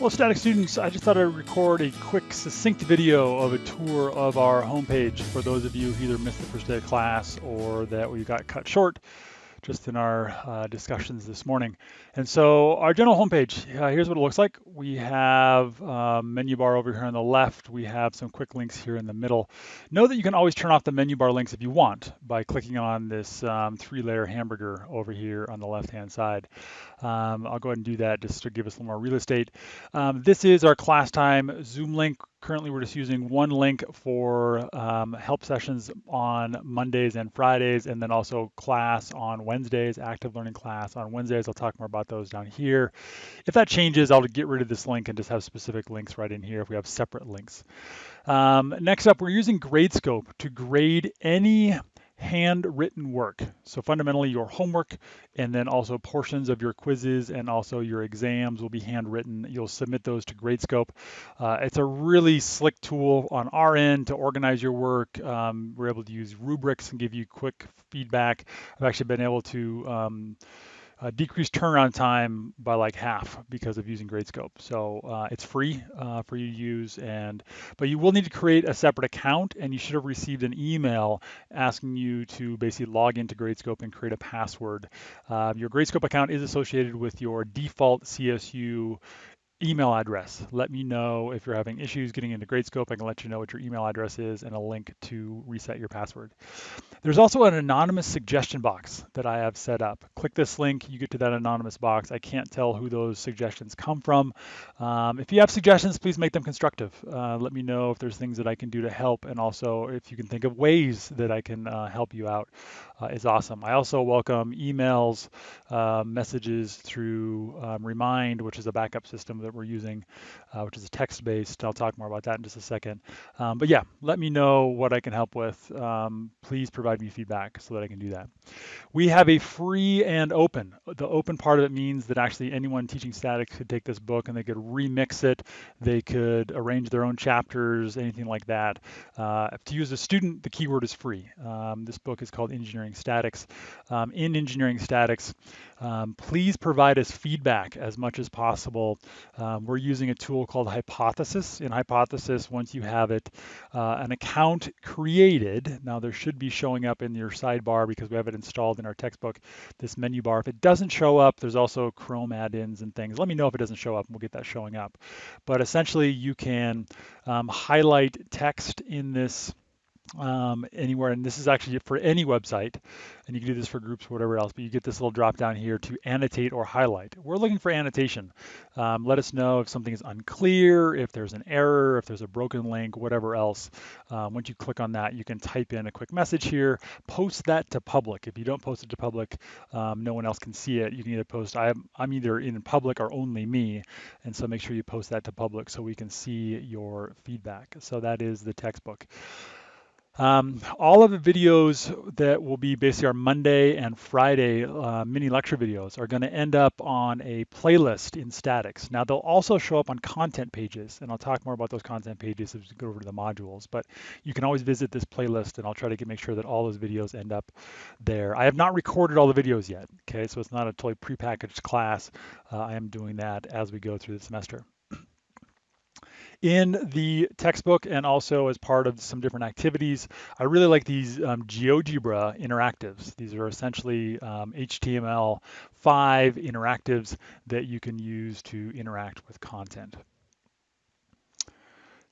Well, static students, I just thought I'd record a quick, succinct video of a tour of our homepage for those of you who either missed the first day of class or that we got cut short just in our uh, discussions this morning. And so our general homepage, uh, here's what it looks like. We have a um, menu bar over here on the left. We have some quick links here in the middle. Know that you can always turn off the menu bar links if you want by clicking on this um, three-layer hamburger over here on the left-hand side. Um, I'll go ahead and do that just to give us a little more real estate. Um, this is our class time Zoom link Currently, we're just using one link for um, help sessions on Mondays and Fridays, and then also class on Wednesdays, active learning class on Wednesdays. I'll talk more about those down here. If that changes, I'll get rid of this link and just have specific links right in here if we have separate links. Um, next up, we're using Gradescope to grade any handwritten work. So fundamentally your homework and then also portions of your quizzes and also your exams will be handwritten. You'll submit those to Gradescope. Uh, it's a really slick tool on our end to organize your work. Um, we're able to use rubrics and give you quick feedback. I've actually been able to um, uh, decreased turnaround time by like half because of using Gradescope. So uh, it's free uh, for you to use, and but you will need to create a separate account, and you should have received an email asking you to basically log into Gradescope and create a password. Uh, your Gradescope account is associated with your default CSU email address. Let me know if you're having issues getting into Gradescope. I can let you know what your email address is and a link to reset your password. There's also an anonymous suggestion box that I have set up. Click this link, you get to that anonymous box. I can't tell who those suggestions come from. Um, if you have suggestions, please make them constructive. Uh, let me know if there's things that I can do to help and also if you can think of ways that I can uh, help you out uh, is awesome. I also welcome emails, uh, messages through um, Remind, which is a backup system that we're using, uh, which is a text-based. I'll talk more about that in just a second. Um, but yeah, let me know what I can help with. Um, please provide me feedback so that I can do that. We have a free and open. The open part of it means that actually anyone teaching statics could take this book and they could remix it. They could arrange their own chapters, anything like that. Uh, to use a student, the keyword is free. Um, this book is called Engineering Statics. Um, in Engineering Statics, um, please provide us feedback as much as possible. Um, we're using a tool called Hypothesis. In Hypothesis, once you have it, uh, an account created, now there should be showing up in your sidebar because we have it installed in our textbook, this menu bar. If it doesn't show up, there's also Chrome add-ins and things. Let me know if it doesn't show up and we'll get that showing up. But essentially you can um, highlight text in this um, anywhere. And this is actually for any website, and you can do this for groups or whatever else, but you get this little drop down here to annotate or highlight. We're looking for annotation. Um, let us know if something is unclear, if there's an error, if there's a broken link, whatever else. Um, once you click on that, you can type in a quick message here, post that to public. If you don't post it to public, um, no one else can see it. You can either post, I'm, I'm either in public or only me, and so make sure you post that to public so we can see your feedback. So that is the textbook. Um, all of the videos that will be basically our Monday and Friday uh, mini lecture videos are going to end up on a playlist in statics. Now they'll also show up on content pages, and I'll talk more about those content pages as we go over to the modules. But you can always visit this playlist, and I'll try to get, make sure that all those videos end up there. I have not recorded all the videos yet, okay? So it's not a totally prepackaged class. Uh, I am doing that as we go through the semester in the textbook and also as part of some different activities. I really like these um, GeoGebra interactives. These are essentially um, HTML5 interactives that you can use to interact with content.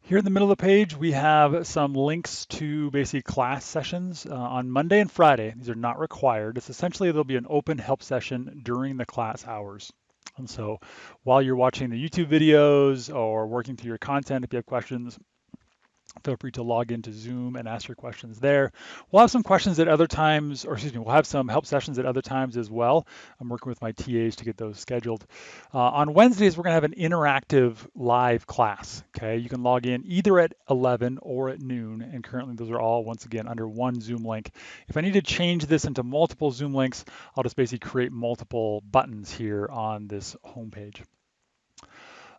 Here in the middle of the page, we have some links to basically class sessions uh, on Monday and Friday. These are not required. It's essentially there'll be an open help session during the class hours. And so while you're watching the YouTube videos or working through your content, if you have questions, feel free to log into Zoom and ask your questions there. We'll have some questions at other times, or excuse me, we'll have some help sessions at other times as well. I'm working with my TAs to get those scheduled. Uh, on Wednesdays, we're gonna have an interactive live class, okay? You can log in either at 11 or at noon, and currently those are all, once again, under one Zoom link. If I need to change this into multiple Zoom links, I'll just basically create multiple buttons here on this homepage.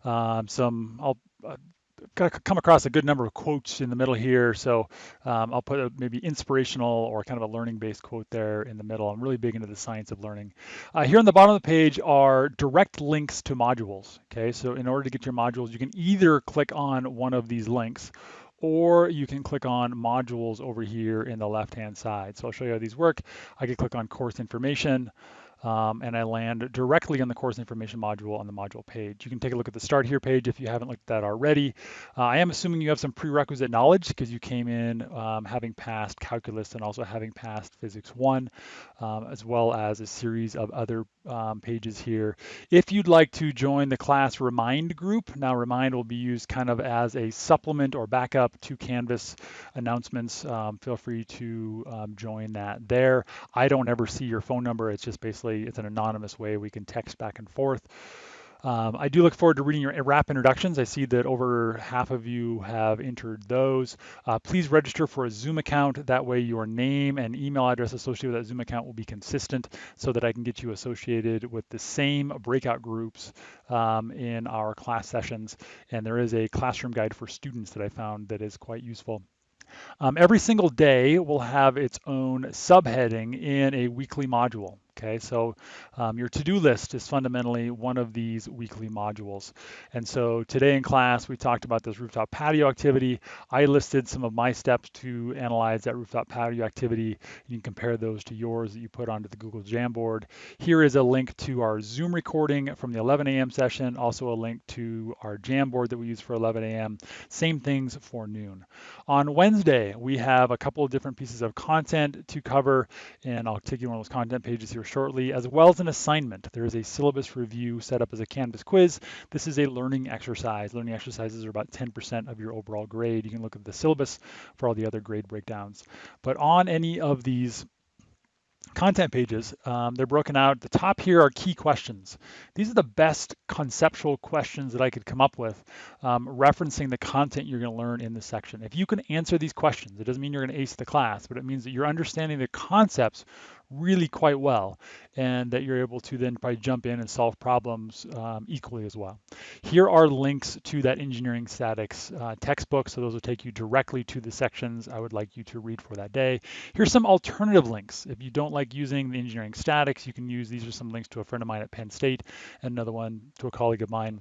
Um, some, I'll, uh, come across a good number of quotes in the middle here. So um, I'll put a maybe inspirational or kind of a learning-based quote there in the middle. I'm really big into the science of learning. Uh, here on the bottom of the page are direct links to modules. Okay, so in order to get your modules, you can either click on one of these links or you can click on modules over here in the left-hand side. So I'll show you how these work. I can click on course information um, and I land directly on the course information module on the module page. You can take a look at the start here page if you haven't looked at that already. Uh, I am assuming you have some prerequisite knowledge because you came in um, having passed calculus and also having passed physics one, um, as well as a series of other um, pages here. If you'd like to join the class Remind group, now Remind will be used kind of as a supplement or backup to Canvas announcements. Um, feel free to um, join that there. I don't ever see your phone number. It's just basically it's an anonymous way we can text back and forth. Um, I do look forward to reading your wrap introductions. I see that over half of you have entered those. Uh, please register for a Zoom account. That way your name and email address associated with that Zoom account will be consistent so that I can get you associated with the same breakout groups um, in our class sessions. And there is a classroom guide for students that I found that is quite useful. Um, every single day will have its own subheading in a weekly module. Okay, so um, your to-do list is fundamentally one of these weekly modules. And so today in class, we talked about this rooftop patio activity. I listed some of my steps to analyze that rooftop patio activity. You can compare those to yours that you put onto the Google Jamboard. Here is a link to our Zoom recording from the 11 a.m. session, also a link to our Jamboard that we use for 11 a.m. Same things for noon. On Wednesday, we have a couple of different pieces of content to cover, and I'll take you one of those content pages here shortly, as well as an assignment. There is a syllabus review set up as a Canvas quiz. This is a learning exercise. Learning exercises are about 10% of your overall grade. You can look at the syllabus for all the other grade breakdowns. But on any of these content pages. Um, they're broken out. The top here are key questions. These are the best conceptual questions that I could come up with, um, referencing the content you're going to learn in this section. If you can answer these questions, it doesn't mean you're going to ace the class, but it means that you're understanding the concepts really quite well and that you're able to then probably jump in and solve problems um, equally as well. Here are links to that engineering statics uh, textbook. So those will take you directly to the sections I would like you to read for that day. Here's some alternative links. If you don't like using the engineering statics, you can use, these are some links to a friend of mine at Penn State and another one to a colleague of mine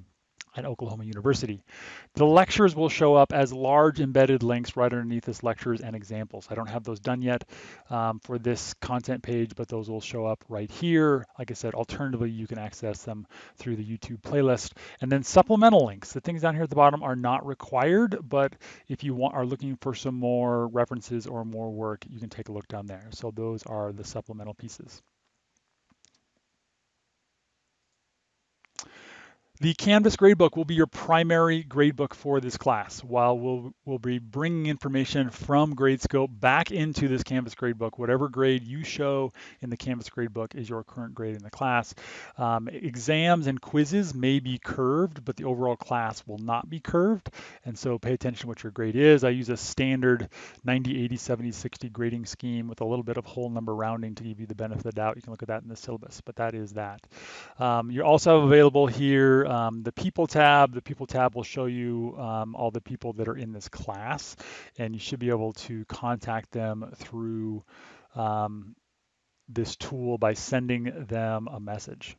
at Oklahoma University. The lectures will show up as large embedded links right underneath this lectures and examples. I don't have those done yet um, for this content page, but those will show up right here. Like I said, alternatively, you can access them through the YouTube playlist. And then supplemental links. The things down here at the bottom are not required, but if you want, are looking for some more references or more work, you can take a look down there. So those are the supplemental pieces. The Canvas gradebook will be your primary gradebook for this class, while we'll, we'll be bringing information from Gradescope back into this Canvas gradebook. Whatever grade you show in the Canvas gradebook is your current grade in the class. Um, exams and quizzes may be curved, but the overall class will not be curved. And so pay attention to what your grade is. I use a standard 90, 80, 70, 60 grading scheme with a little bit of whole number rounding to give you the benefit of the doubt. You can look at that in the syllabus, but that is that. Um, you're also available here um, the people tab. The people tab will show you um, all the people that are in this class, and you should be able to contact them through um, this tool by sending them a message.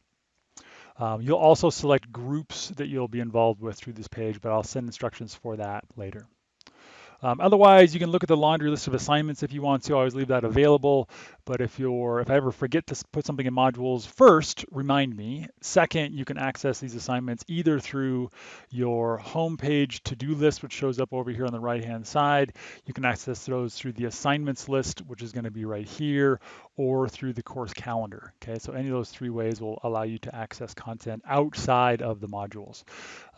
Um, you'll also select groups that you'll be involved with through this page, but I'll send instructions for that later. Um, otherwise, you can look at the laundry list of assignments if you want to. I always leave that available. But if you're, if I ever forget to put something in modules, first, remind me. Second, you can access these assignments either through your homepage to-do list, which shows up over here on the right-hand side. You can access those through the assignments list, which is going to be right here, or through the course calendar. Okay, so any of those three ways will allow you to access content outside of the modules.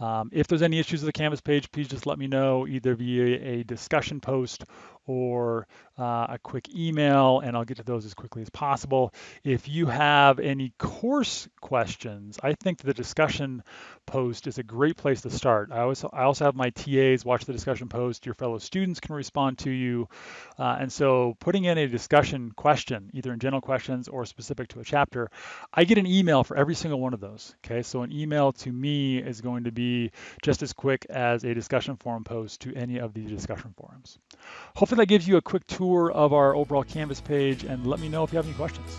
Um, if there's any issues with the Canvas page, please just let me know either via a discussion post or uh, a quick email, and I'll get to those as quickly as possible. If you have any course questions, I think the discussion post is a great place to start. I also, I also have my TAs watch the discussion post. Your fellow students can respond to you. Uh, and so putting in a discussion question, either in general questions or specific to a chapter, I get an email for every single one of those. Okay, so an email to me is going to be just as quick as a discussion forum post to any of these discussion forums. Hopefully that gives you a quick tour of our overall Canvas page and let me know if you have any questions.